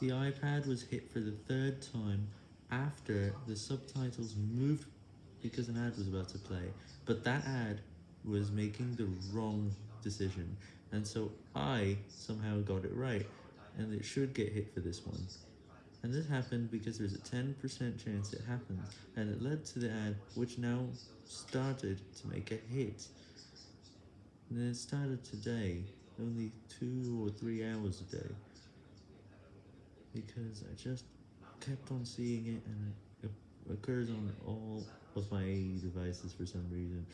The iPad was hit for the third time after the subtitles moved because an ad was about to play, but that ad was making the wrong decision, and so I somehow got it right, and it should get hit for this one. And this happened because there's a 10% chance it happens, and it led to the ad which now started to make a hit. And it started today, only two or three hours a day, because I just kept on seeing it and it occurs on all of my devices for some reason.